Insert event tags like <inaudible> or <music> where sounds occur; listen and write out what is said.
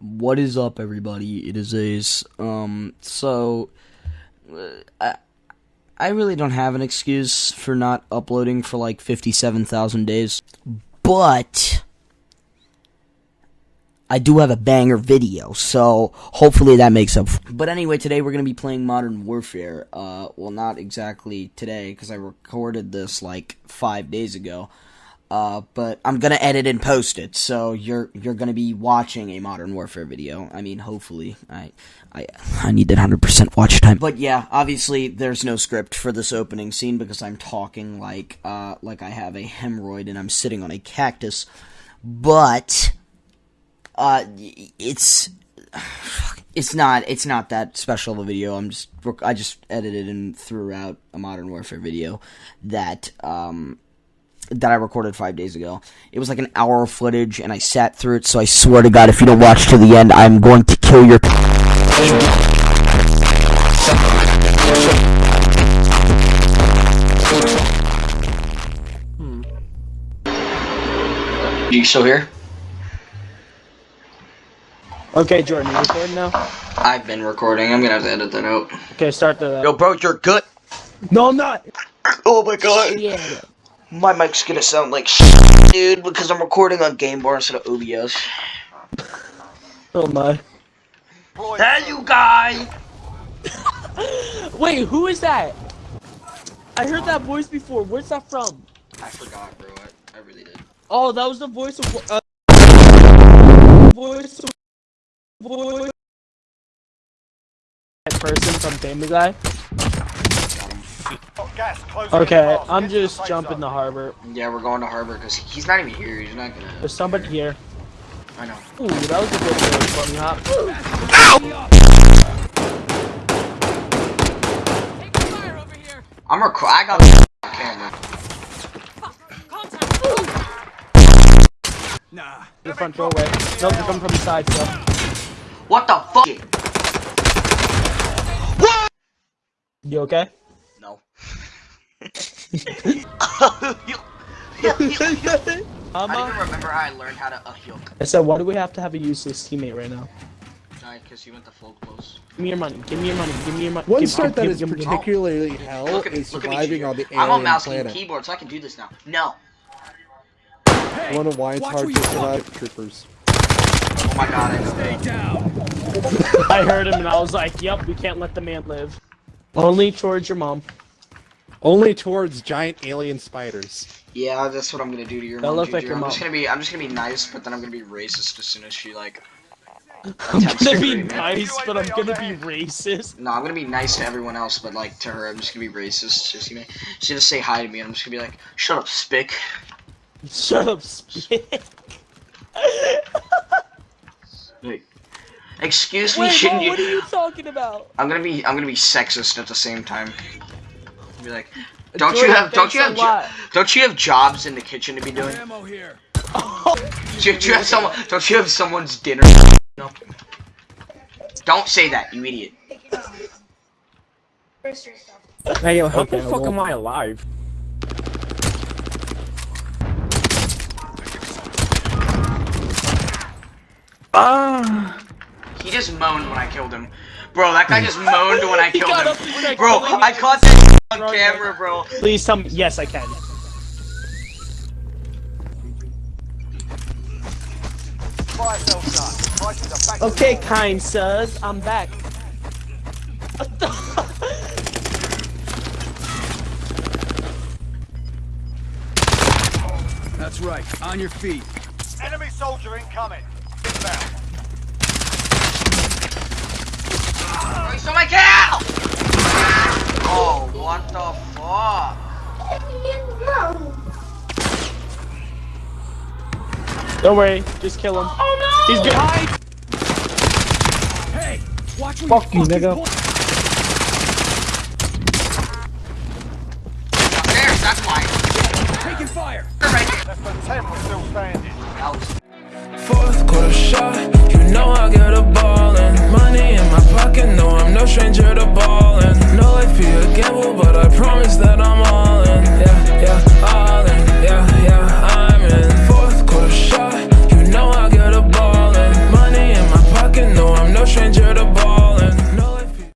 What is up, everybody? It is Ace. Um, so, uh, I, I really don't have an excuse for not uploading for like 57,000 days, but I do have a banger video, so hopefully that makes up. But anyway, today we're gonna be playing Modern Warfare. Uh, well, not exactly today because I recorded this like five days ago. Uh, but I'm gonna edit and post it, so you're you're gonna be watching a Modern Warfare video. I mean, hopefully, I I I need that hundred percent watch time. But yeah, obviously, there's no script for this opening scene because I'm talking like uh like I have a hemorrhoid and I'm sitting on a cactus. But uh, it's <sighs> it's not it's not that special of a video. I'm just I just edited and threw out a Modern Warfare video that um that I recorded five days ago. It was like an hour of footage, and I sat through it. So I swear to God, if you don't watch to the end, I'm going to kill your. Hmm. You still here? Okay, Jordan, you recording now? I've been recording. I'm gonna have to edit that out. Okay, start the. Yo, bro, you're good. No, I'm not. Oh my god. Yeah. My mic's gonna sound like shit, dude, because I'm recording on Game Bar instead of OBS. Oh my. Hey, you guys! <laughs> Wait, who is that? I heard that voice before. Where's that from? I forgot, bro. I, I really did. Oh, that was the voice of. Uh, voice of. Voice. That person from Family Guy. Okay, I'm just jumping the harbor. Yeah, we're going to Harbor because he's not even here. He's not gonna. There's somebody here. I know. Ooh, that was a good little funny hop. I'm record. I got the camera. Nah. The front doorway. Nope, they're coming from the side, so. What the fuck? What? You okay? No. <laughs> I Mama? don't even remember how I learned how to uh, heal. I said, why do we have to have a useless teammate right now? Because you went to full close. Give me your money. Give me your money. Give me your money. One give, start that give, is give, give, particularly hell Look at, is look at me, surviving on the alien I'm on alien mouse planet. and keyboard, so I can do this now. No. I wonder why it's hard to survive troopers. Oh my god, I know. <laughs> I heard him and I was like, yep, we can't let the man live. Only towards your mom. Only towards giant alien spiders. Yeah, that's what I'm gonna do to your That mom, looks like your I'm just gonna be, I'm just gonna be nice, but then I'm gonna be racist as soon as she like. <laughs> I'm gonna be nice, but I'm gonna be racist. No, I'm gonna be nice to everyone else, but like to her, I'm just gonna be racist. Just gonna, she's gonna say hi to me, and I'm just gonna be like, "Shut up, spick." Shut up, spit. <laughs> Like, excuse me, Wait, shouldn't you? what are you talking about? I'm gonna be, I'm gonna be sexist at the same time. Be like, don't you have, don't you have, lot. don't you have jobs in the kitchen to be doing? Ammo here. Oh. Do, do you have someone? Don't you have someone's dinner? No. Don't say that, you idiot. Hey, yo, how Okay, the fuck am I alive? Ah! He just moaned when I killed him. Bro, that guy just <laughs> moaned when I killed him. up and started Bro, killing me. I caught that on camera, bro. Please tell me. Yes, I can. Okay, kind sirs, I'm back. What the? That's right. On your feet. Enemy soldier incoming. Inbound. Don't worry, just kill him. Oh no! He's behind. Hey, watch where Fuck you, fucking nigga. point- Upstairs, that's why. Taking fire. Right Less than 10 were still standing. there. Fourth quarter shot,